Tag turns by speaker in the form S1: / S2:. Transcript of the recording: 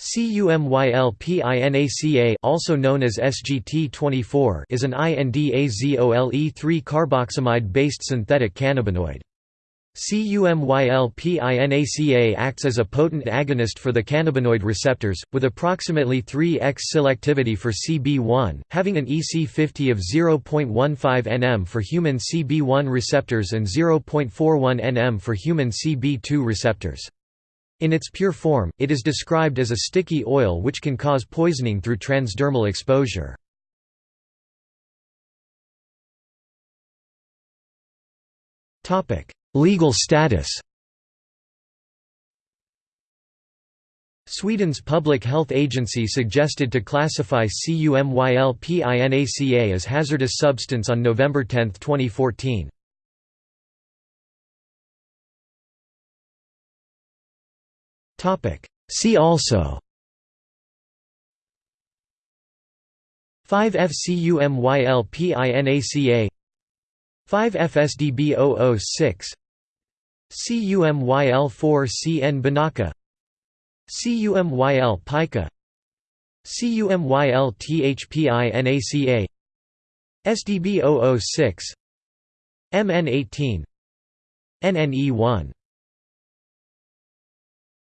S1: CUMYLPINACA also known as SGT24 is an INDAZOLE3 carboxamide-based synthetic cannabinoid. CUMYLPINACA acts as a potent agonist for the cannabinoid receptors, with approximately 3x selectivity for CB1, having an EC50 of 0.15 nm for human CB1 receptors and 0.41 nm for human CB2 receptors. In its pure form, it is described as a sticky oil which can cause poisoning through transdermal exposure. Legal status Sweden's Public Health Agency suggested to classify CUMYLPINACA as hazardous substance on November 10, 2014. See also. 5FCUMYLPINACA 5FSDB006 CUMYL4CN Binaca CUMYL Pica CUMYL THPINACA SDB006 MN18 NNE1